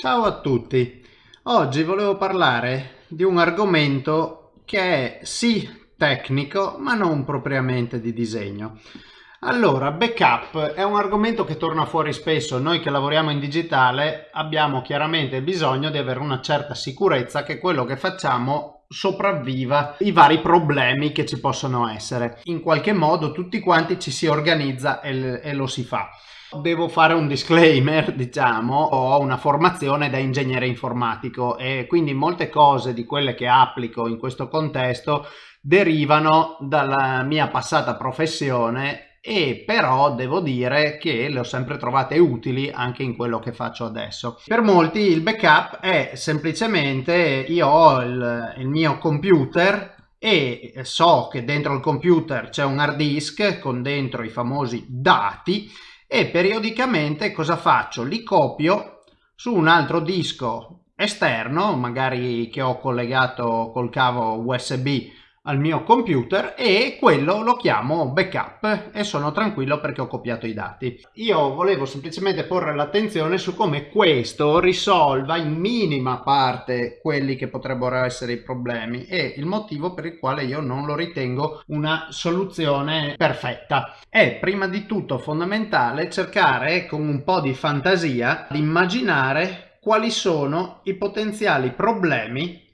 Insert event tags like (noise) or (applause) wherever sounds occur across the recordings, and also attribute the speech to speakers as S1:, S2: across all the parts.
S1: Ciao a tutti! Oggi volevo parlare di un argomento che è sì tecnico ma non propriamente di disegno. Allora, backup è un argomento che torna fuori spesso. Noi che lavoriamo in digitale abbiamo chiaramente bisogno di avere una certa sicurezza che quello che facciamo sopravviva i vari problemi che ci possono essere. In qualche modo tutti quanti ci si organizza e, lo si fa. Devo fare un disclaimer, (laughs) diciamo, ho una formazione da ingegnere informatico e quindi molte cose di quelle che applico in questo contesto derivano dalla mia passata professione e però devo dire che le ho sempre trovate utili anche in quello che faccio adesso. Per molti il backup è semplicemente io ho il, il mio computer e so che dentro il computer c'è un hard disk con dentro i famosi dati e periodicamente cosa faccio? Li copio su un altro disco esterno, magari che ho collegato col cavo USB al mio computer e quello lo chiamo backup e sono tranquillo perché ho copiato i dati. Io volevo semplicemente porre l'attenzione su come questo risolva in minima parte quelli che potrebbero essere i problemi e il motivo per il quale io non lo ritengo una soluzione perfetta. È prima di tutto fondamentale cercare con un po' di fantasia di immaginare quali sono i potenziali problemi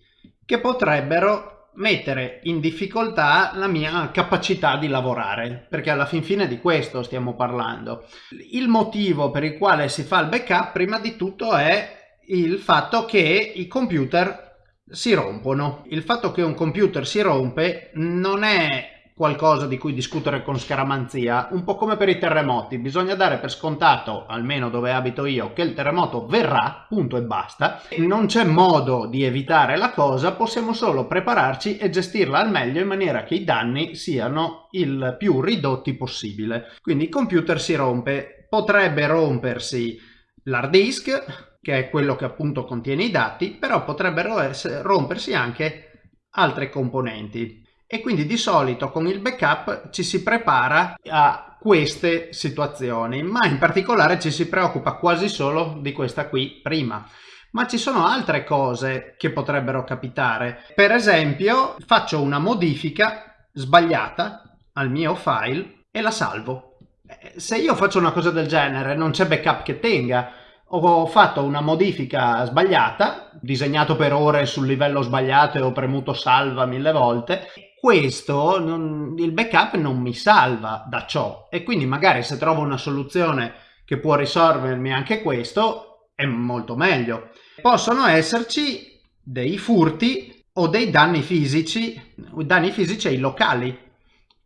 S1: che potrebbero mettere in difficoltà la mia capacità di lavorare perché alla fin fine di questo stiamo parlando. Il motivo per il quale si fa il backup prima di tutto è il fatto che i computer si rompono. Il fatto che un computer si rompe non è qualcosa di cui discutere con scaramanzia, un po' come per i terremoti, bisogna dare per scontato, almeno dove abito io, che il terremoto verrà, punto e basta, non c'è modo di evitare la cosa, possiamo solo prepararci e gestirla al meglio in maniera che i danni siano il più ridotti possibile. Quindi il computer si rompe, potrebbe rompersi l'hard disk, che è quello che appunto contiene i dati, però potrebbero rompersi anche altre componenti e quindi di solito con il backup ci si prepara a queste situazioni ma in particolare ci si preoccupa quasi solo di questa qui prima. Ma ci sono altre cose che potrebbero capitare. Per esempio faccio una modifica sbagliata al mio file e la salvo. Eh, se io faccio una cosa del genere non c'è backup che tenga. Ho fatto una modifica sbagliata, disegnato per ore sul livello sbagliato e ho premuto salva mille volte questo non, il backup non mi salva da ciò. E quindi magari se trovo una soluzione che può risolvermi anche questo è molto meglio. Possono esserci dei furti o dei danni fisici danni fisici ai locali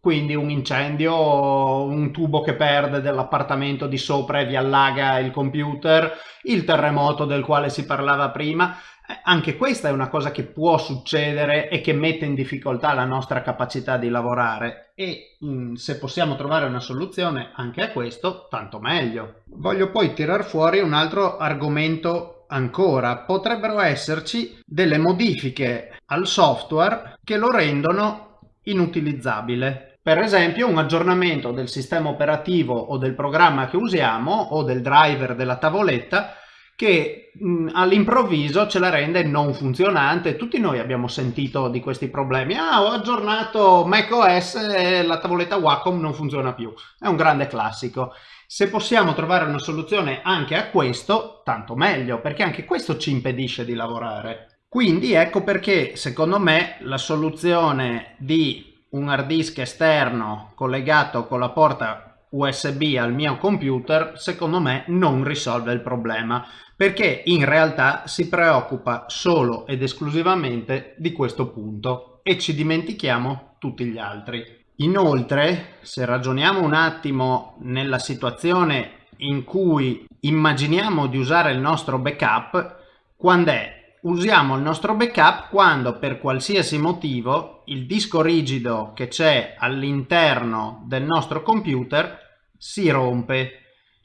S1: quindi un incendio, un tubo che perde dell'appartamento di sopra e vi allaga il computer, il terremoto del quale si parlava prima, eh, anche questa è una cosa che può succedere e che mette in difficoltà la nostra capacità di lavorare e mm, se possiamo trovare una soluzione anche a questo, tanto meglio. Voglio poi tirar fuori un altro argomento ancora. Potrebbero esserci delle modifiche al software che lo rendono inutilizzabile. Per esempio un aggiornamento del sistema operativo o del programma che usiamo o del driver della tavoletta che all'improvviso ce la rende non funzionante. Tutti noi abbiamo sentito di questi problemi. Ah, ho aggiornato macOS e la tavoletta Wacom non funziona più. È un grande classico. Se possiamo trovare una soluzione anche a questo, tanto meglio, perché anche questo ci impedisce di lavorare. Quindi ecco perché, secondo me, la soluzione di un hard disk esterno collegato con la porta USB al mio computer secondo me non risolve il problema perché in realtà si preoccupa solo ed esclusivamente di questo punto e ci dimentichiamo tutti gli altri. Inoltre se ragioniamo un attimo nella situazione in cui immaginiamo di usare il nostro backup quando è usiamo il nostro backup quando per qualsiasi motivo il disco rigido che c'è all'interno del nostro computer si rompe.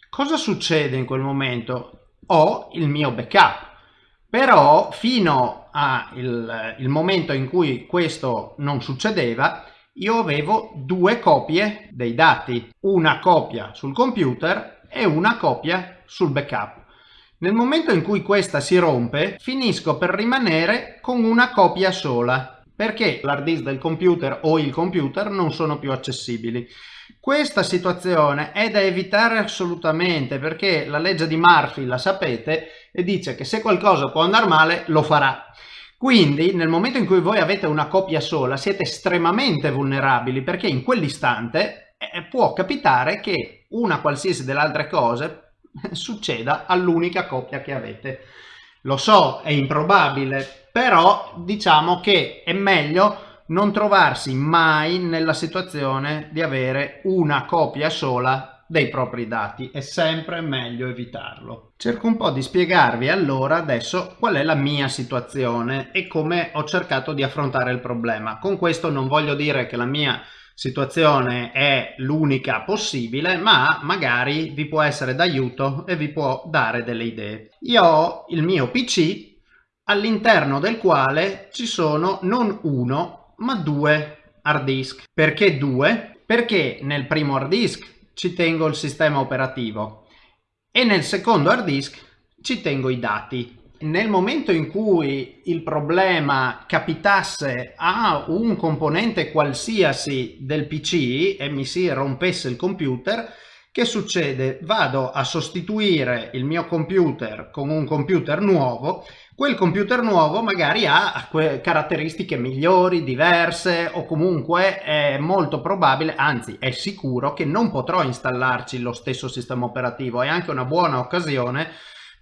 S1: Cosa succede in quel momento? Ho il mio backup, però fino al momento in cui questo non succedeva io avevo due copie dei dati, una copia sul computer e una copia sul backup. Nel momento in cui questa si rompe, finisco per rimanere con una copia sola, perché l'hard disk del computer o il computer non sono più accessibili. Questa situazione è da evitare assolutamente perché la legge di Murphy la sapete e dice che se qualcosa può andare male lo farà. Quindi nel momento in cui voi avete una copia sola siete estremamente vulnerabili perché in quell'istante eh, può capitare che una qualsiasi delle altre cose (laughs) succeda all'unica coppia che avete. Lo so, è improbabile, però diciamo che è meglio non trovarsi mai nella situazione di avere una copia sola dei propri dati, è sempre meglio evitarlo. Cerco un po' di spiegarvi allora adesso qual è la mia situazione e come ho cercato di affrontare il problema. Con questo non voglio dire che la mia situazione è l'unica possibile ma magari vi può essere d'aiuto e vi può dare delle idee. Io ho il mio PC all'interno del quale ci sono non uno ma due hard disk. Perché due? Perché nel primo hard disk ci tengo il sistema operativo e nel secondo hard disk ci tengo i dati. Nel momento in cui il problema capitasse a un componente qualsiasi del PC e mi si rompesse il computer, che succede? Vado a sostituire il mio computer con un computer nuovo quel computer nuovo magari ha caratteristiche migliori, diverse o comunque è molto probabile, anzi è sicuro che non potrò installarci lo stesso sistema operativo. È anche una buona occasione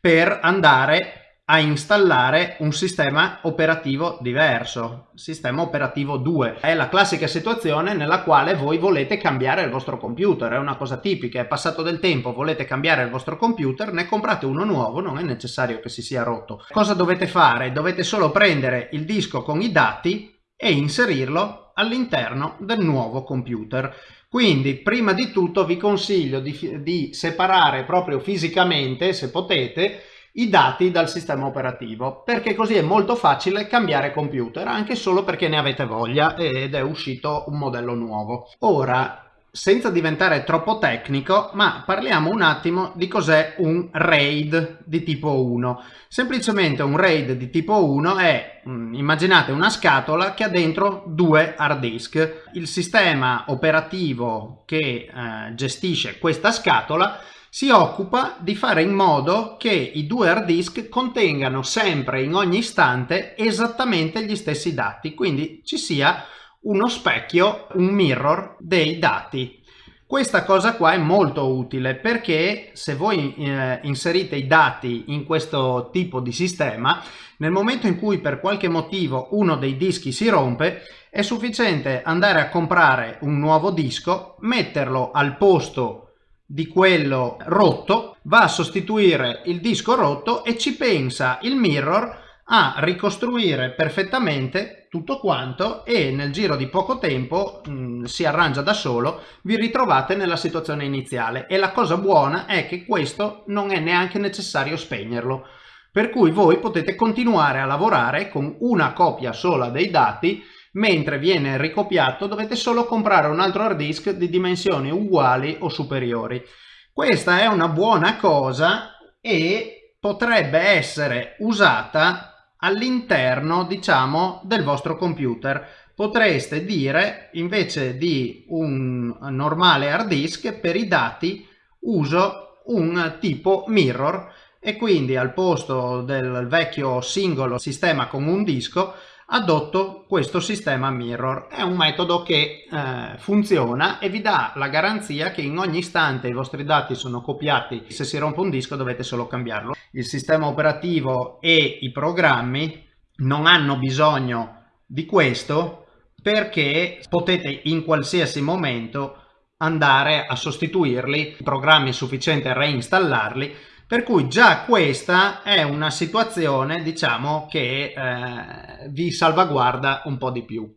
S1: per andare a installare un sistema operativo diverso, sistema operativo 2. È la classica situazione nella quale voi volete cambiare il vostro computer, è una cosa tipica, è passato del tempo, volete cambiare il vostro computer, ne comprate uno nuovo, non è necessario che si sia rotto. Cosa dovete fare? Dovete solo prendere il disco con i dati e inserirlo all'interno del nuovo computer. Quindi prima di tutto vi consiglio di, di separare proprio fisicamente, se potete, i dati dal sistema operativo perché così è molto facile cambiare computer anche solo perché ne avete voglia ed è uscito un modello nuovo. Ora senza diventare troppo tecnico, ma parliamo un attimo di cos'è un RAID di tipo 1. Semplicemente un RAID di tipo 1 è, mm, immaginate una scatola che ha dentro due hard disk. Il sistema operativo che eh, gestisce questa scatola si occupa di fare in modo che i due hard disk contengano sempre in ogni istante esattamente gli stessi dati, quindi ci sia uno specchio, un mirror dei dati. Questa cosa qua è molto utile perché se voi eh, inserite i dati in questo tipo di sistema, nel momento in cui per qualche motivo uno dei dischi si rompe, è sufficiente andare a comprare un nuovo disco, metterlo al posto di quello rotto, va a sostituire il disco rotto e ci pensa il mirror a ricostruire perfettamente tutto quanto e nel giro di poco tempo mh, mm, si arrangia da solo, vi ritrovate nella situazione iniziale. E la cosa buona è che questo non è neanche necessario spegnerlo, per cui voi potete continuare a lavorare con una copia sola dei dati mentre viene ricopiato dovete solo comprare un altro hard disk di dimensioni uguali o superiori. Questa è una buona cosa e potrebbe essere usata all'interno diciamo del vostro computer potreste dire invece di un normale hard disk per i dati uso un tipo mirror e quindi al posto del vecchio singolo sistema con un disco adotto questo sistema mirror. È un metodo che eh, funziona e vi dà la garanzia che in ogni istante i vostri dati sono copiati. Se si rompe un disco dovete solo cambiarlo. Il sistema operativo e i programmi non hanno bisogno di questo perché potete in qualsiasi momento andare a sostituirli, i programmi è sufficiente reinstallarli per cui già questa è una situazione diciamo che eh, vi salvaguarda un po' di più.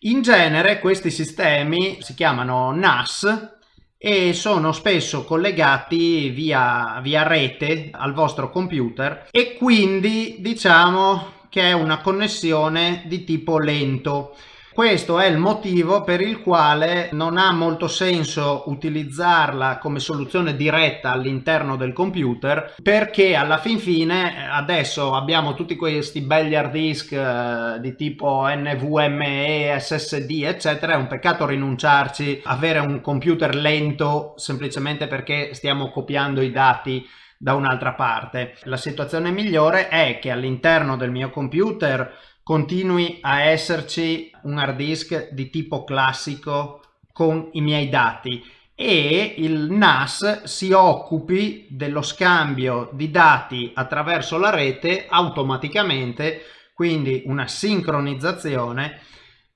S1: In genere questi sistemi si chiamano NAS e sono spesso collegati via, via rete al vostro computer e quindi diciamo che è una connessione di tipo lento Questo è il motivo per il quale non ha molto senso utilizzarla come soluzione diretta all'interno del computer perché alla fin fine adesso abbiamo tutti questi belli hard disk eh, di tipo NVMe, SSD eccetera, è un peccato rinunciarci, avere un computer lento semplicemente perché stiamo copiando i dati da un'altra parte. La situazione migliore è che all'interno del mio computer continui a esserci un hard disk di tipo classico con i miei dati e il NAS si occupi dello scambio di dati attraverso la rete automaticamente, quindi una sincronizzazione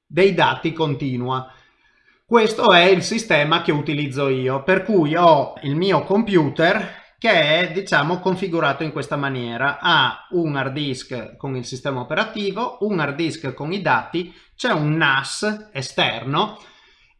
S1: dei dati continua. Questo è il sistema che utilizzo io, per cui ho il mio computer che è diciamo configurato in questa maniera. Ha un hard disk con il sistema operativo un hard disk con i dati c'è un NAS esterno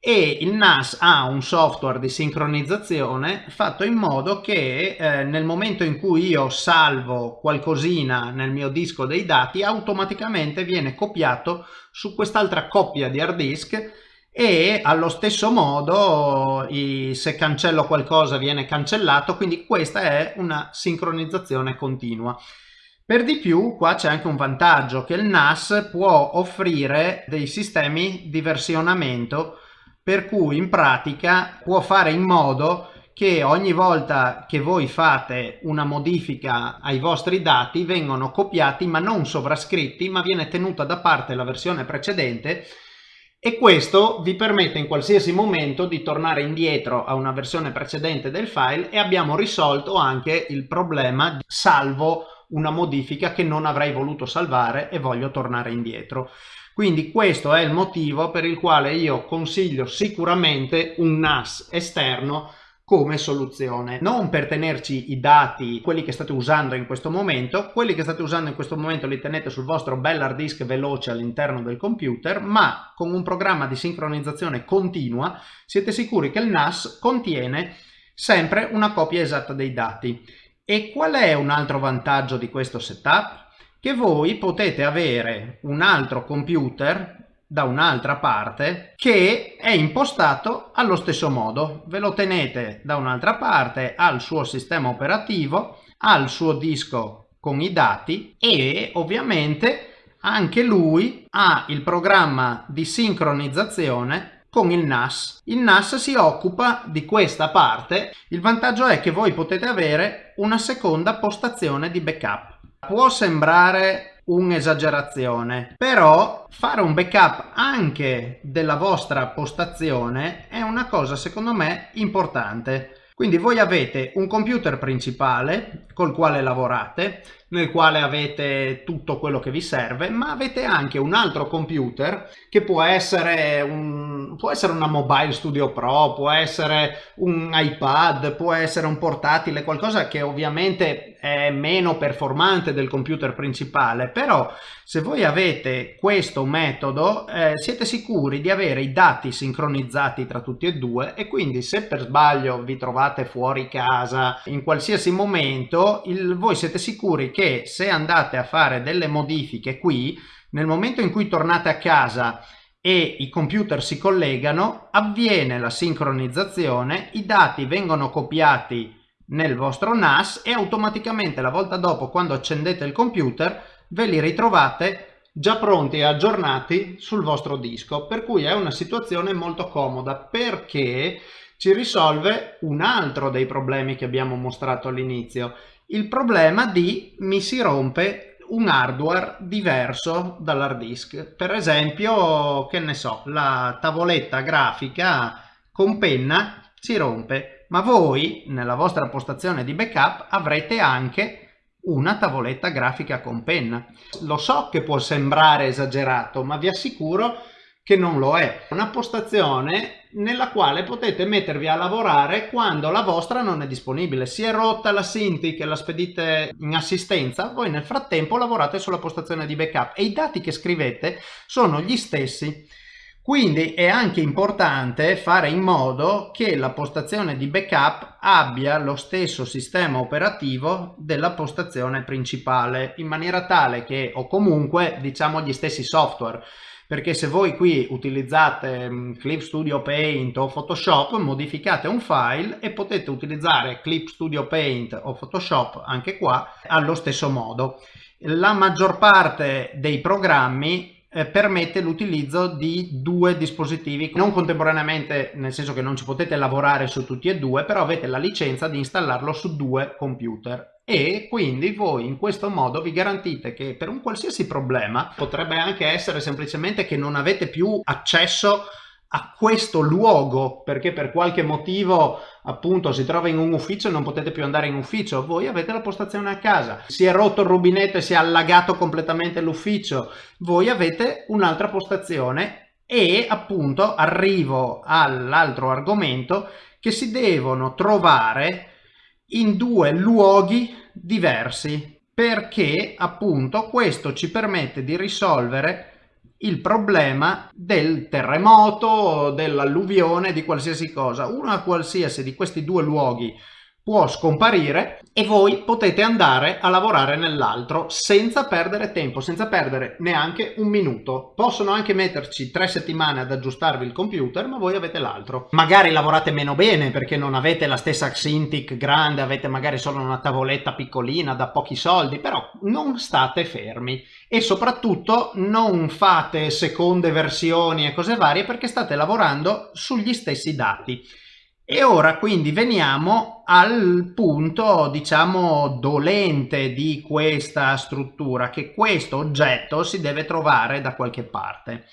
S1: e il NAS ha un software di sincronizzazione fatto in modo che eh, nel momento in cui io salvo qualcosina nel mio disco dei dati automaticamente viene copiato su quest'altra coppia di hard disk e allo stesso modo i, se cancello qualcosa viene cancellato quindi questa è una sincronizzazione continua. Per di più qua c'è anche un vantaggio che il NAS può offrire dei sistemi di versionamento per cui in pratica può fare in modo che ogni volta che voi fate una modifica ai vostri dati vengono copiati ma non sovrascritti ma viene tenuta da parte la versione precedente e questo vi permette in qualsiasi momento di tornare indietro a una versione precedente del file e abbiamo risolto anche il problema salvo una modifica che non avrei voluto salvare e voglio tornare indietro. Quindi questo è il motivo per il quale io consiglio sicuramente un NAS esterno come soluzione non per tenerci i dati quelli che state usando in questo momento quelli che state usando in questo momento li tenete sul vostro bel hard disk veloce all'interno del computer ma con un programma di sincronizzazione continua siete sicuri che il NAS contiene sempre una copia esatta dei dati e qual è un altro vantaggio di questo setup? che voi potete avere un altro computer da un'altra parte che è impostato allo stesso modo ve lo tenete da un'altra parte al suo sistema operativo al suo disco con i dati e ovviamente anche lui ha il programma di sincronizzazione con il NAS. Il NAS si occupa di questa parte. Il vantaggio è che voi potete avere una seconda postazione di backup. Può sembrare un'esagerazione. Però fare un backup anche della vostra postazione è una cosa secondo me importante. Quindi voi avete un computer principale col quale lavorate nel quale avete tutto quello che vi serve ma avete anche un altro computer che può essere, un, può essere una mobile studio pro può essere un ipad può essere un portatile qualcosa che ovviamente è meno performante del computer principale però se voi avete questo metodo eh, siete sicuri di avere i dati sincronizzati tra tutti e due e quindi se per sbaglio vi trovate fuori casa in qualsiasi momento il, voi siete sicuri che che se andate a fare delle modifiche qui, nel momento in cui tornate a casa e i computer si collegano, avviene la sincronizzazione, i dati vengono copiati nel vostro NAS e automaticamente la volta dopo quando accendete il computer ve li ritrovate già pronti e aggiornati sul vostro disco. Per cui è una situazione molto comoda perché ci risolve un altro dei problemi che abbiamo mostrato all'inizio il problema di mi si rompe un hardware diverso dall'hard disk per esempio che ne so la tavoletta grafica con penna si rompe ma voi nella vostra postazione di backup avrete anche una tavoletta grafica con penna lo so che può sembrare esagerato ma vi assicuro che non lo è. Una postazione nella quale potete mettervi a lavorare quando la vostra non è disponibile. Si è rotta la Sinti che la spedite in assistenza, voi nel frattempo lavorate sulla postazione di backup e i dati che scrivete sono gli stessi. Quindi è anche importante fare in modo che la postazione di backup abbia lo stesso sistema operativo della postazione principale in maniera tale che o comunque diciamo gli stessi software perché se voi qui utilizzate mm, Clip Studio Paint o Photoshop modificate un file e potete utilizzare Clip Studio Paint o Photoshop anche qua allo stesso modo. La maggior parte dei programmi eh, permette l'utilizzo di due dispositivi non contemporaneamente nel senso che non ci potete lavorare su tutti e due però avete la licenza di installarlo su due computer e quindi voi in questo modo vi garantite che per un qualsiasi problema potrebbe anche essere semplicemente che non avete più accesso a questo luogo perché per qualche motivo appunto si trova in un ufficio e non potete più andare in ufficio. Voi avete la postazione a casa si è rotto il rubinetto e si è allagato completamente l'ufficio. Voi avete un'altra postazione e appunto arrivo all'altro argomento che si devono trovare in due luoghi diversi perché appunto questo ci permette di risolvere il problema del terremoto, dell'alluvione, di qualsiasi cosa. Una qualsiasi di questi due luoghi può scomparire e voi potete andare a lavorare nell'altro senza perdere tempo, senza perdere neanche un minuto. Possono anche metterci tre settimane ad aggiustarvi il computer, ma voi avete l'altro. Magari lavorate meno bene perché non avete la stessa Cintiq grande, avete magari solo una tavoletta piccolina da pochi soldi, però non state fermi e soprattutto non fate seconde versioni e cose varie perché state lavorando sugli stessi dati. E ora quindi veniamo al punto diciamo dolente di questa struttura che questo oggetto si deve trovare da qualche parte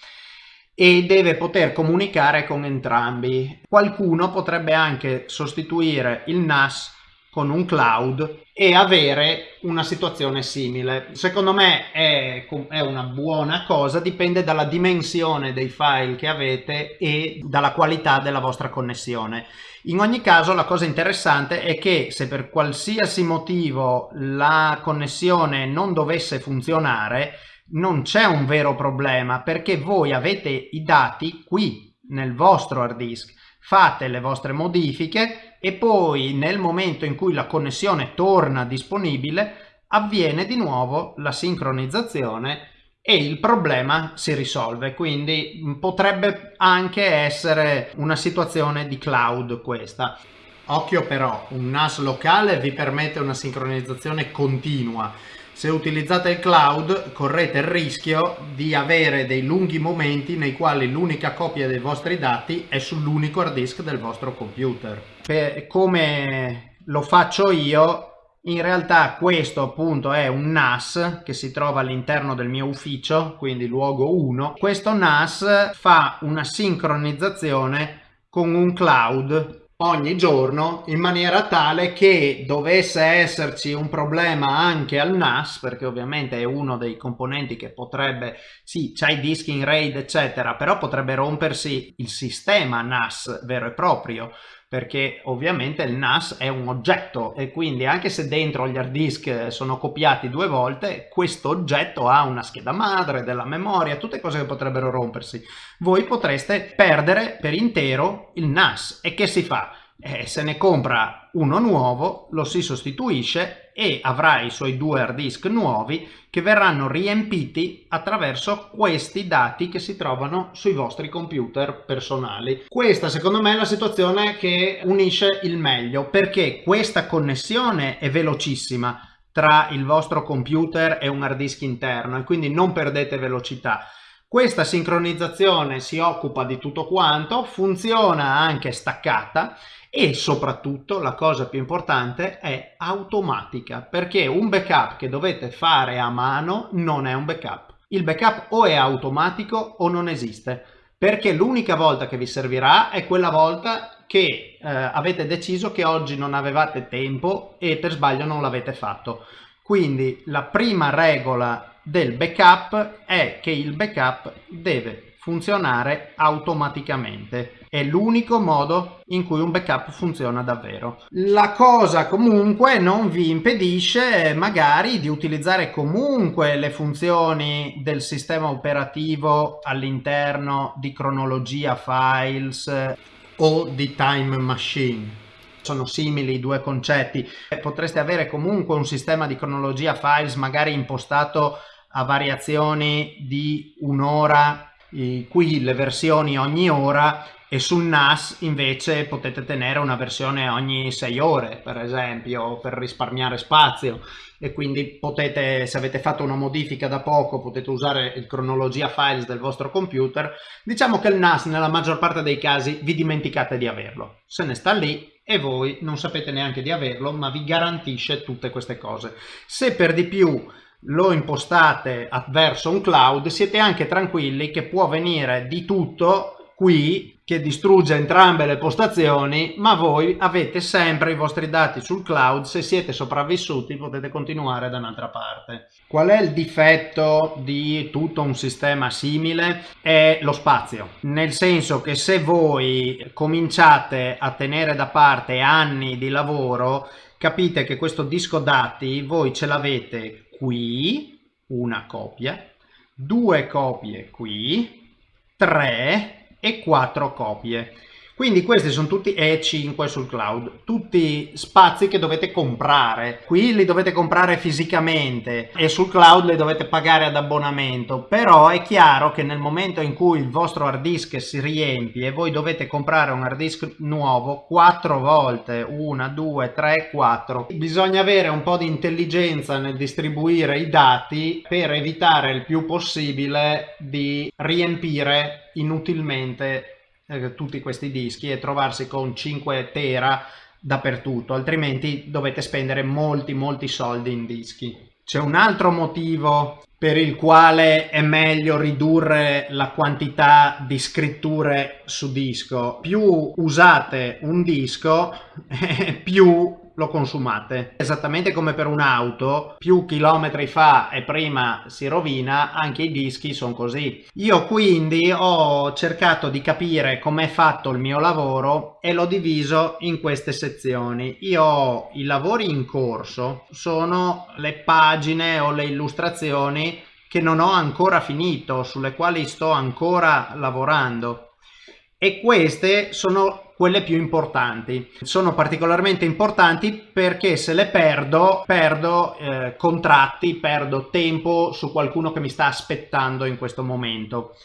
S1: e deve poter comunicare con entrambi. Qualcuno potrebbe anche sostituire il NAS con un cloud e avere una situazione simile. Secondo me è, è, una buona cosa, dipende dalla dimensione dei file che avete e dalla qualità della vostra connessione. In ogni caso la cosa interessante è che se per qualsiasi motivo la connessione non dovesse funzionare, non c'è un vero problema perché voi avete i dati qui nel vostro hard disk fate le vostre modifiche e poi nel momento in cui la connessione torna disponibile avviene di nuovo la sincronizzazione e il problema si risolve. Quindi potrebbe anche essere una situazione di cloud questa. Occhio però un NAS locale vi permette una sincronizzazione continua se utilizzate il cloud correte il rischio di avere dei lunghi momenti nei quali l'unica copia dei vostri dati è sull'unico hard disk del vostro computer. Per, come lo faccio io, in realtà questo appunto è un NAS che si trova all'interno del mio ufficio, quindi luogo 1. Questo NAS fa una sincronizzazione con un cloud ogni giorno in maniera tale che dovesse esserci un problema anche al NAS perché ovviamente è uno dei componenti che potrebbe sì c'è i dischi in RAID eccetera però potrebbe rompersi il sistema NAS vero e proprio perché ovviamente il NAS è un oggetto e quindi anche se dentro gli hard disk sono copiati due volte questo oggetto ha una scheda madre della memoria tutte cose che potrebbero rompersi voi potreste perdere per intero il NAS e che si fa? Eh, se ne compra uno nuovo, lo si sostituisce e avrà i suoi due hard disk nuovi che verranno riempiti attraverso questi dati che si trovano sui vostri computer personali. Questa secondo me è la situazione che unisce il meglio perché questa connessione è velocissima tra il vostro computer e un hard disk interno e quindi non perdete velocità. Questa sincronizzazione si occupa di tutto quanto, funziona anche staccata e soprattutto la cosa più importante è automatica perché un backup che dovete fare a mano non è un backup. Il backup o è automatico o non esiste perché l'unica volta che vi servirà è quella volta che eh, avete deciso che oggi non avevate tempo e per sbaglio non l'avete fatto. Quindi la prima regola del backup è che il backup deve funzionare automaticamente è l'unico modo in cui un backup funziona davvero. La cosa comunque non vi impedisce magari di utilizzare comunque le funzioni del sistema operativo all'interno di cronologia files o di time machine sono simili i due concetti. Potreste avere comunque un sistema di cronologia files magari impostato a variazioni di un'ora qui le versioni ogni ora e sul NAS invece potete tenere una versione ogni 6 ore per esempio per risparmiare spazio. E quindi potete se avete fatto una modifica da poco potete usare il cronologia files del vostro computer. Diciamo che il NAS nella maggior parte dei casi vi dimenticate di averlo. Se ne sta lì e voi non sapete neanche di averlo ma vi garantisce tutte queste cose. Se per di più lo impostate verso un cloud siete anche tranquilli che può venire di tutto qui che distrugge entrambe le postazioni ma voi avete sempre i vostri dati sul cloud se siete sopravvissuti potete continuare da un'altra parte. Qual è il difetto di tutto un sistema simile? È lo spazio. Nel senso che se voi cominciate a tenere da parte anni di lavoro capite che questo disco dati voi ce l'avete qui una copia, due copie qui, tre e quattro copie. Quindi questi sono tutti E5 sul cloud, tutti spazi che dovete comprare. Qui li dovete comprare fisicamente e sul cloud li dovete pagare ad abbonamento. Però è chiaro che nel momento in cui il vostro hard disk si riempie voi dovete comprare un hard disk nuovo quattro volte, una, due, tre, quattro, bisogna avere un po' di intelligenza nel distribuire i dati per evitare il più possibile di riempire inutilmente eh, tutti questi dischi e trovarsi con 5 tera dappertutto altrimenti dovete spendere molti molti soldi in dischi. C'è un altro motivo per il quale è meglio ridurre la quantità di scritture su disco. Più usate un disco (laughs) più lo consumate. Esattamente come per un'auto, più chilometri fa e prima si rovina, anche i dischi sono così. Io quindi ho cercato di capire com'è fatto il mio lavoro e l'ho diviso in queste sezioni. Io ho i lavori in corso, sono le pagine o le illustrazioni che non ho ancora finito, sulle quali sto ancora lavorando. E queste sono quelle più importanti. Sono particolarmente importanti perché se le perdo, perdo eh, contratti, perdo tempo su qualcuno che mi sta aspettando in questo momento.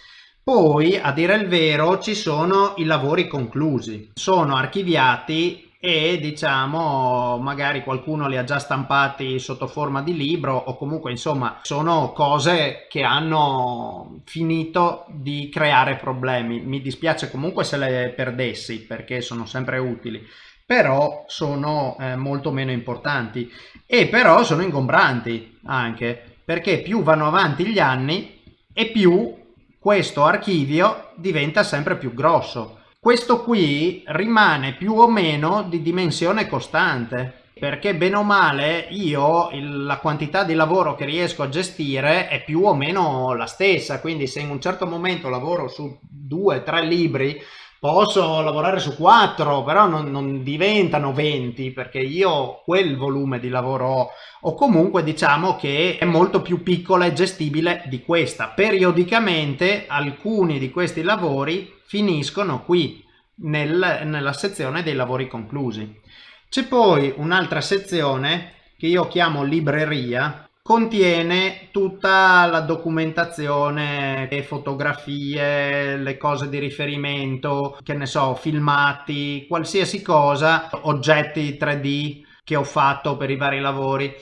S1: Poi, a dire il vero, ci sono i lavori conclusi. Sono archiviati e diciamo magari qualcuno li ha già stampati sotto forma di libro o comunque insomma sono cose che hanno finito di creare problemi. Mi dispiace comunque se le perdessi perché sono sempre utili però sono eh, molto meno importanti. E però sono ingombranti anche perché più vanno avanti gli anni e più questo archivio diventa sempre più grosso questo qui rimane più o meno di dimensione costante perché bene o male io la quantità di lavoro che riesco a gestire è più o meno la stessa quindi se in un certo momento lavoro su due tre libri posso lavorare su quattro però non, non diventano 20 perché io quel volume di lavoro ho. O comunque diciamo che è molto più piccola e gestibile di questa. Periodicamente alcuni di questi lavori finiscono qui nel, nella sezione dei lavori conclusi. C'è poi un'altra sezione che io chiamo libreria, contiene tutta la documentazione, le fotografie, le cose di riferimento, che ne so, filmati, qualsiasi cosa, oggetti 3D che ho fatto per i vari lavori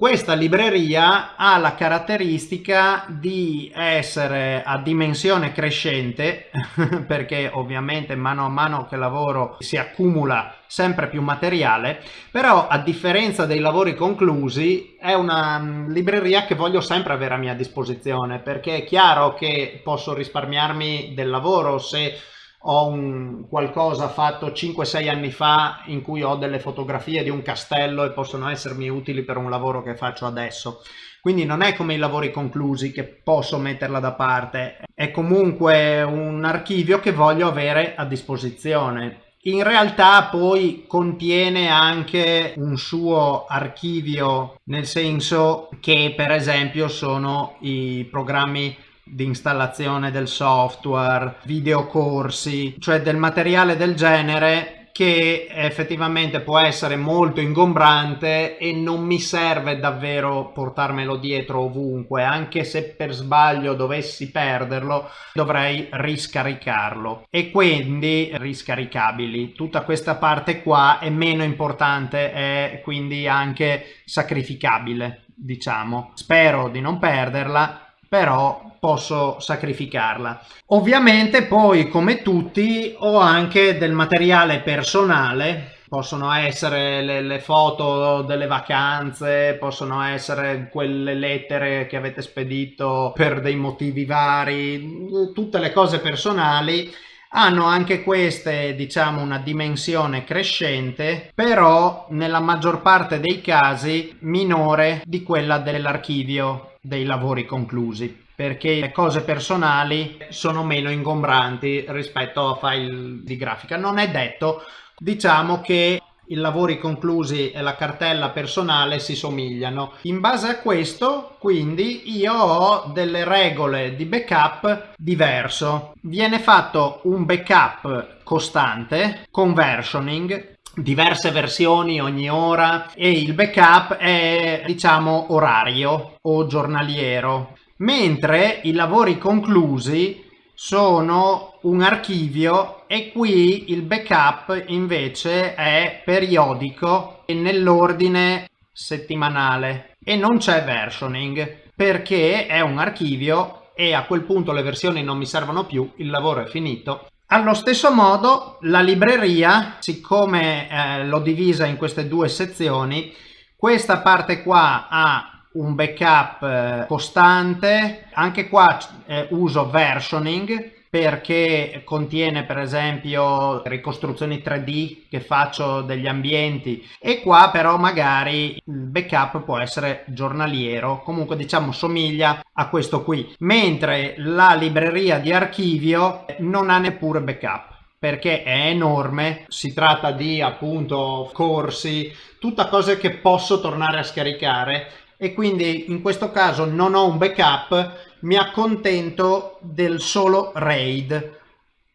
S1: questa libreria ha la caratteristica di essere a dimensione crescente (laughs) perché ovviamente mano a mano che lavoro si accumula sempre più materiale però a differenza dei lavori conclusi è una mm, libreria che voglio sempre avere a mia disposizione perché è chiaro che posso risparmiarmi del lavoro se ho un qualcosa fatto 5-6 anni fa in cui ho delle fotografie di un castello e possono essermi utili per un lavoro che faccio adesso. Quindi non è come i lavori conclusi che posso metterla da parte, è comunque un archivio che voglio avere a disposizione. In realtà poi contiene anche un suo archivio, nel senso che per esempio sono i programmi di installazione del software, videocorsi, cioè del materiale del genere che effettivamente può essere molto ingombrante e non mi serve davvero portarmelo dietro ovunque, anche se per sbaglio dovessi perderlo dovrei riscaricarlo e quindi riscaricabili. Tutta questa parte qua è meno importante e quindi anche sacrificabile, diciamo. Spero di non perderla però posso sacrificarla. Ovviamente poi come tutti ho anche del materiale personale. Possono essere le, le, foto delle vacanze, possono essere quelle lettere che avete spedito per dei motivi vari, tutte le cose personali hanno anche queste diciamo una dimensione crescente però nella maggior parte dei casi minore di quella dell'archivio dei lavori conclusi perché le cose personali sono meno ingombranti rispetto a file di grafica non è detto diciamo che i lavori conclusi e la cartella personale si somigliano. In base a questo, quindi, io ho delle regole di backup diverso. Viene fatto un backup costante con versioning diverse versioni ogni ora e il backup è diciamo orario o giornaliero mentre i lavori conclusi sono un archivio e qui il backup invece è periodico e nell'ordine settimanale e non c'è versioning perché è un archivio e a quel punto le versioni non mi servono più, il lavoro è finito. Allo stesso modo la libreria, siccome eh, l'ho divisa in queste due sezioni, questa parte qua ha un backup eh, costante. Anche qua uso versioning perché contiene per esempio ricostruzioni 3D che faccio degli ambienti. E qua però magari il backup può essere giornaliero comunque diciamo somiglia a questo qui. Mentre la libreria di archivio non ha neppure backup perché è enorme, si tratta di appunto corsi, tutte cose che posso tornare a scaricare e quindi in questo caso non ho un backup mi accontento del solo RAID.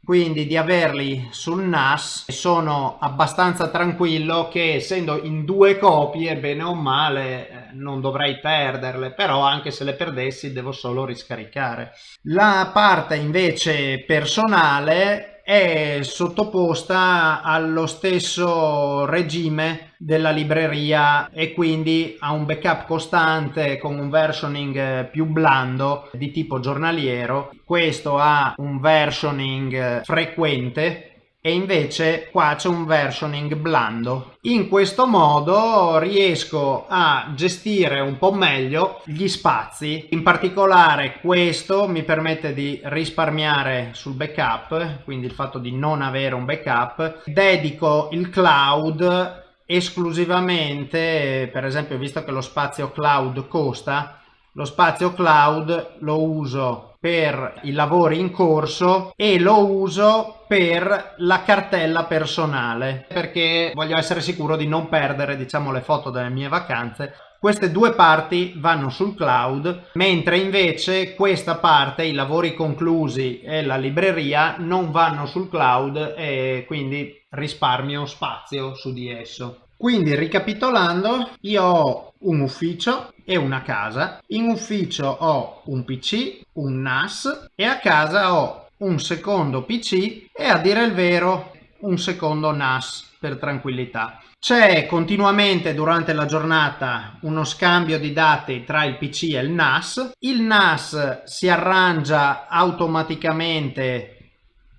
S1: Quindi di averli sul NAS sono abbastanza tranquillo che essendo in due copie bene o male eh, non dovrei perderle però anche se le perdessi devo solo riscaricare. La parte invece personale è sottoposta allo stesso regime della libreria e quindi ha un backup costante con un versioning più blando di tipo giornaliero. Questo ha un versioning frequente e invece qua c'è un versioning blando. In questo modo riesco a gestire un po' meglio gli spazi, in particolare questo mi permette di risparmiare sul backup, quindi il fatto di non avere un backup, dedico il cloud esclusivamente, per esempio visto che lo spazio cloud costa, lo spazio cloud lo uso per i lavori in corso e lo uso per la cartella personale perché voglio essere sicuro di non perdere diciamo le foto delle mie vacanze. Queste due parti vanno sul cloud mentre invece questa parte i lavori conclusi e la libreria non vanno sul cloud e quindi risparmio spazio su di esso. Quindi ricapitolando io ho un ufficio e una casa. In ufficio ho un pc un nas e a casa ho un secondo pc e a dire il vero un secondo nas per tranquillità. C'è continuamente durante la giornata uno scambio di dati tra il pc e il nas il nas si arrangia automaticamente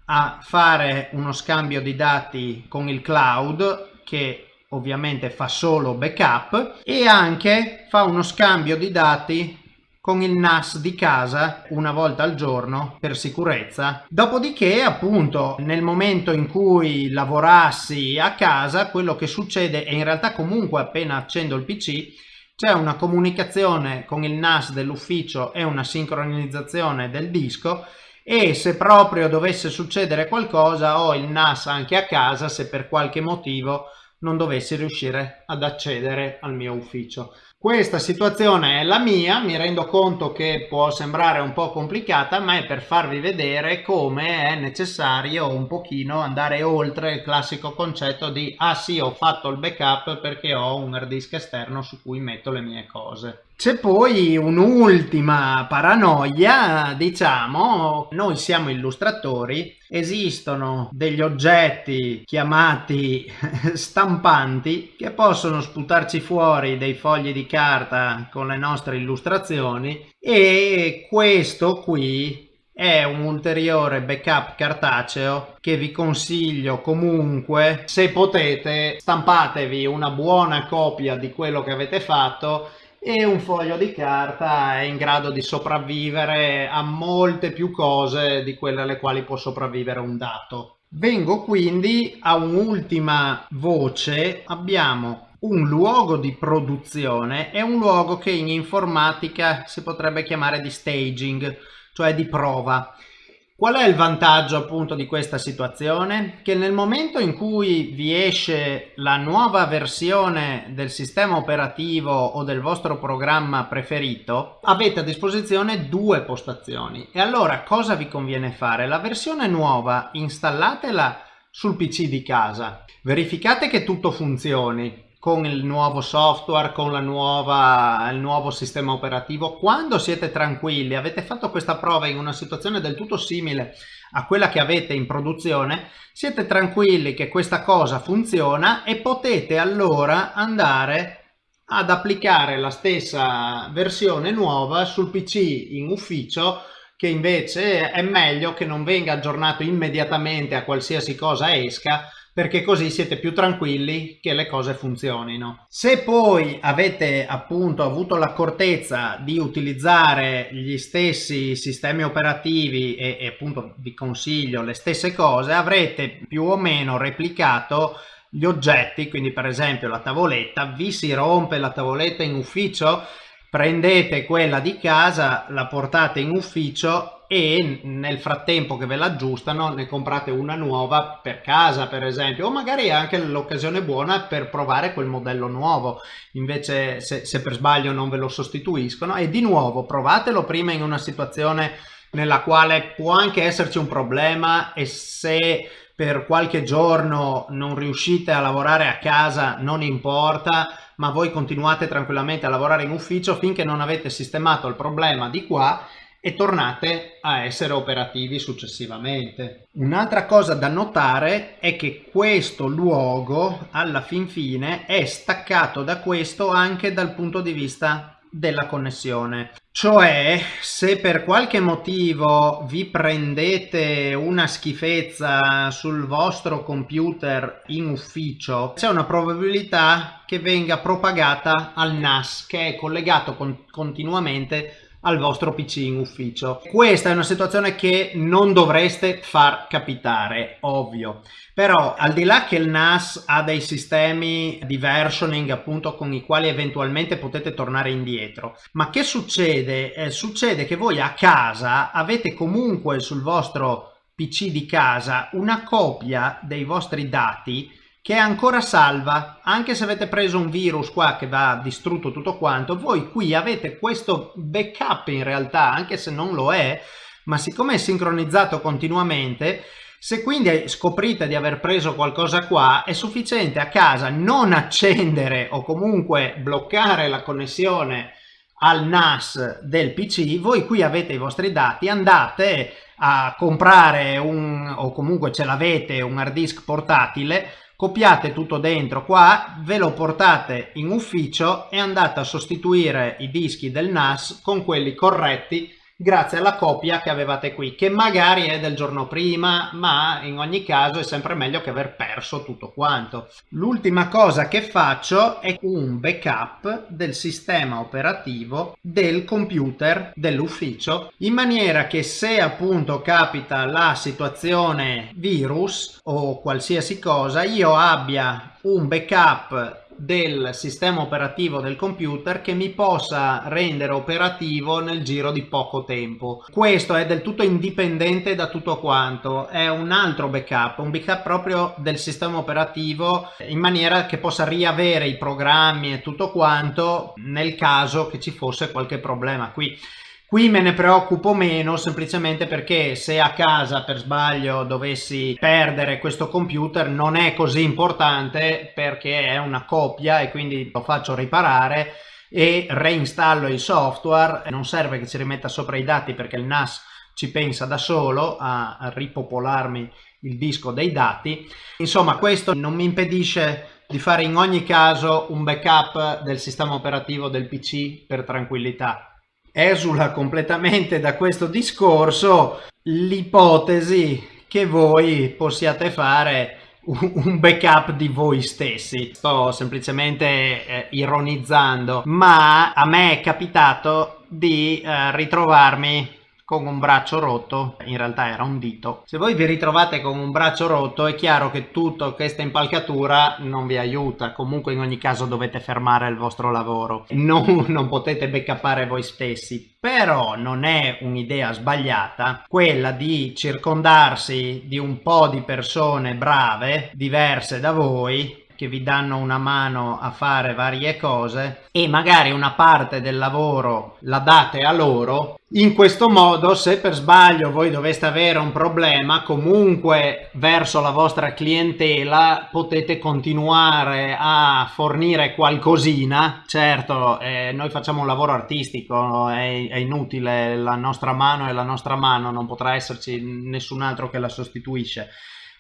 S1: a fare uno scambio di dati con il cloud che ovviamente fa solo backup e anche fa uno scambio di dati con il NAS di casa una volta al giorno per sicurezza. Dopodiché, appunto, nel momento in cui lavorassi a casa, quello che succede è in realtà comunque appena accendo il PC c'è una comunicazione con il NAS dell'ufficio e una sincronizzazione del disco e se proprio dovesse succedere qualcosa ho il NAS anche a casa se per qualche motivo non dovessi riuscire ad accedere al mio ufficio. Questa situazione è la mia, mi rendo conto che può sembrare un po' complicata, ma è per farvi vedere come è necessario un pochino andare oltre il classico concetto di ah sì ho fatto il backup perché ho un hard disk esterno su cui metto le mie cose. C'è poi un'ultima paranoia, diciamo, noi siamo illustratori, esistono degli oggetti chiamati (laughs) stampanti che possono sputarci fuori dei fogli di carta con le nostre illustrazioni e questo qui è un ulteriore backup cartaceo che vi consiglio comunque. Se potete stampatevi una buona copia di quello che avete fatto e un foglio di carta è in grado di sopravvivere a molte più cose di quelle alle quali può sopravvivere un dato. Vengo quindi a un'ultima voce, abbiamo un luogo di produzione e un luogo che in informatica si potrebbe chiamare di staging, cioè di prova. Qual è il vantaggio appunto di questa situazione? Che nel momento in cui vi esce la nuova versione del sistema operativo o del vostro programma preferito, avete a disposizione due postazioni. E allora cosa vi conviene fare? La versione nuova installatela sul PC di casa, verificate che tutto funzioni, con il nuovo software, con nuova, il nuovo sistema operativo, quando siete tranquilli, avete fatto questa prova in una situazione del tutto simile a quella che avete in produzione, siete tranquilli che questa cosa funziona e potete allora andare ad applicare la stessa versione nuova sul PC in ufficio che invece è meglio che non venga aggiornato immediatamente a qualsiasi cosa esca perché così siete più tranquilli che le cose funzionino. Se poi avete appunto avuto l'accortezza di utilizzare gli stessi sistemi operativi e, e appunto vi consiglio le stesse cose, avrete più o meno replicato gli oggetti, quindi per esempio la tavoletta, vi si rompe la tavoletta in ufficio, prendete quella di casa, la portate in ufficio e nel frattempo che ve l'aggiustano ne comprate una nuova per casa per esempio o magari è anche l'occasione buona per provare quel modello nuovo. Invece se, se per sbaglio non ve lo sostituiscono e di nuovo provatelo prima in una situazione nella quale può anche esserci un problema e se per qualche giorno non riuscite a lavorare a casa non importa ma voi continuate tranquillamente a lavorare in ufficio finché non avete sistemato il problema di qua e tornate a essere operativi successivamente. Un'altra cosa da notare è che questo luogo alla fin fine è staccato da questo anche dal punto di vista della connessione. Cioè, se per qualche motivo vi prendete una schifezza sul vostro computer in ufficio, c'è una probabilità che venga propagata al NAS che è collegato con continuamente al vostro PC in ufficio. Questa è una situazione che non dovreste far capitare, ovvio. Però al di là che il NAS ha dei sistemi di versioning appunto con i quali eventualmente potete tornare indietro, ma che succede? Eh, succede che voi a casa avete comunque sul vostro PC di casa una copia dei vostri dati che è ancora salva, anche se avete preso un virus qua che va distrutto tutto quanto, voi qui avete questo backup in realtà, anche se non lo è, ma siccome è sincronizzato continuamente, se quindi scoprite di aver preso qualcosa qua, è sufficiente a casa non accendere o comunque bloccare la connessione al NAS del PC, voi qui avete i vostri dati, andate a comprare un, o comunque ce l'avete, un hard disk portatile, copiate tutto dentro qua, ve lo portate in ufficio e andate a sostituire i dischi del NAS con quelli corretti grazie alla copia che avevate qui che magari è del giorno prima ma in ogni caso è sempre meglio che aver perso tutto quanto. L'ultima cosa che faccio è un backup del sistema operativo del computer dell'ufficio in maniera che se appunto capita la situazione virus o qualsiasi cosa io abbia un backup del sistema operativo del computer che mi possa rendere operativo nel giro di poco tempo. Questo è del tutto indipendente da tutto quanto, è un altro backup, un backup proprio del sistema operativo in maniera che possa riavere i programmi e tutto quanto nel caso che ci fosse qualche problema qui. Qui me ne preoccupo meno semplicemente perché se a casa per sbaglio dovessi perdere questo computer non è così importante perché è una copia e quindi lo faccio riparare e reinstallo il software. Non serve che ci rimetta sopra i dati perché il NAS ci pensa da solo a ripopolarmi il disco dei dati. Insomma questo non mi impedisce di fare in ogni caso un backup del sistema operativo del PC per tranquillità esula completamente da questo discorso l'ipotesi che voi possiate fare un backup di voi stessi. Sto semplicemente eh, ironizzando ma a me è capitato di eh, ritrovarmi con un braccio rotto, in realtà era un dito. Se voi vi ritrovate con un braccio rotto è chiaro che tutta questa impalcatura non vi aiuta, comunque in ogni caso dovete fermare il vostro lavoro, non, (laughs) non potete backupare voi stessi, però non è un'idea sbagliata quella di circondarsi di un po' di persone brave, diverse da voi, che vi danno una mano a fare varie cose e magari una parte del lavoro la date a loro in questo modo se per sbaglio voi doveste avere un problema comunque verso la vostra clientela potete continuare a fornire qualcosina. Certo eh, noi facciamo un lavoro artistico è, è inutile la nostra mano e la nostra mano non potrà esserci nessun altro che la sostituisce.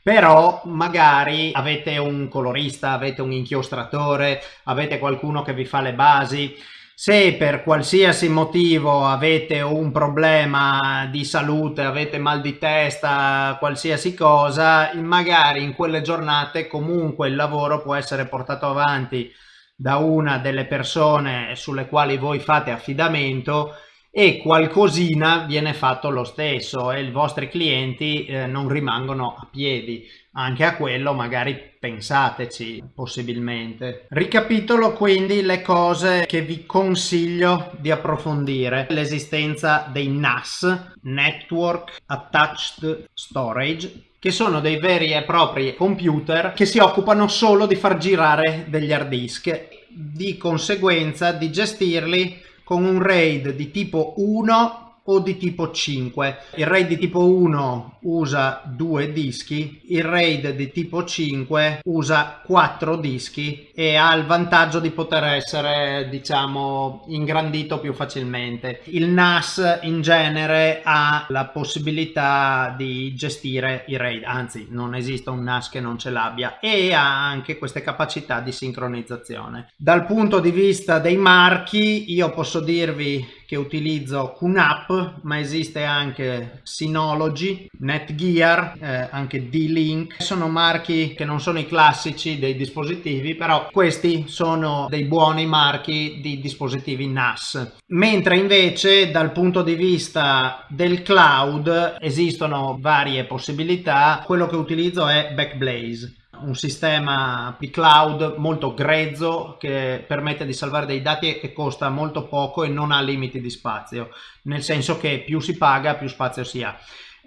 S1: Però magari avete un colorista, avete un inchiostratore, avete qualcuno che vi fa le basi, se per qualsiasi motivo avete un problema di salute, avete mal di testa, qualsiasi cosa, magari in quelle giornate comunque il lavoro può essere portato avanti da una delle persone sulle quali voi fate affidamento e qualcosina viene fatto lo stesso e i vostri clienti eh, non rimangono a piedi anche a quello magari pensateci possibilmente. Ricapitolo quindi le cose che vi consiglio di approfondire. L'esistenza dei NAS Network Attached Storage che sono dei veri e propri computer che si occupano solo di far girare degli hard disk. Di conseguenza di gestirli con un RAID di tipo 1 o di tipo 5. Il RAID di tipo 1 usa due dischi, il RAID di tipo 5 usa quattro dischi e ha il vantaggio di poter essere diciamo ingrandito più facilmente. Il NAS in genere ha la possibilità di gestire i RAID, anzi non esiste un NAS che non ce l'abbia e ha anche queste capacità di sincronizzazione. Dal punto di vista dei marchi io posso dirvi che utilizzo QNAP ma esiste anche Synology, Netgear, eh, anche D-Link. Sono marchi che non sono i classici dei dispositivi però questi sono dei buoni marchi di dispositivi NAS. Mentre invece dal punto di vista del cloud esistono varie possibilità. Quello che utilizzo è Backblaze un sistema di cloud molto grezzo che permette di salvare dei dati e costa molto poco e non ha limiti di spazio, nel senso che più si paga più spazio si ha.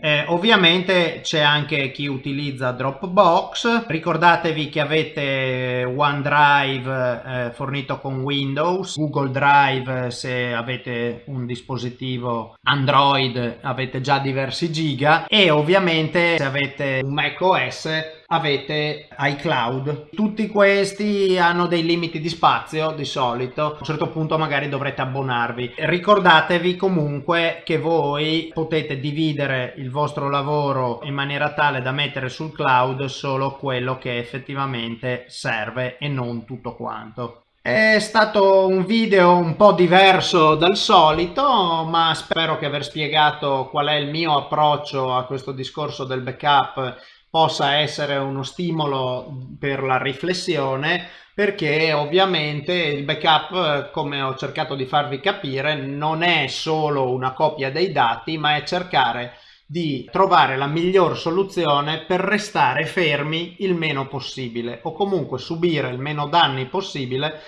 S1: Eh, ovviamente c'è anche chi utilizza Dropbox, ricordatevi che avete OneDrive eh, fornito con Windows, Google Drive se avete un dispositivo Android avete già diversi giga. E ovviamente se avete un Mac OS avete iCloud. Tutti questi hanno dei limiti di spazio di solito, a un certo punto magari dovrete abbonarvi. Ricordatevi comunque che voi potete dividere il vostro lavoro in maniera tale da mettere sul cloud solo quello che effettivamente serve e non tutto quanto. È stato un video un po' diverso dal solito, ma spero che aver spiegato qual è il mio approccio a questo discorso del backup possa essere uno stimolo per la riflessione perché ovviamente il backup come ho cercato di farvi capire non è solo una copia dei dati ma è cercare di trovare la miglior soluzione per restare fermi il meno possibile o comunque subire il meno danni possibile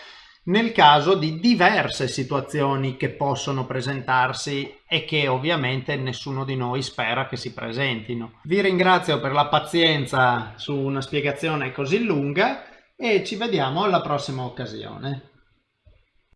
S1: nel caso di diverse situazioni che possono presentarsi e che ovviamente nessuno di noi spera che si presentino. Vi ringrazio per la pazienza su una spiegazione così lunga e ci vediamo alla prossima occasione.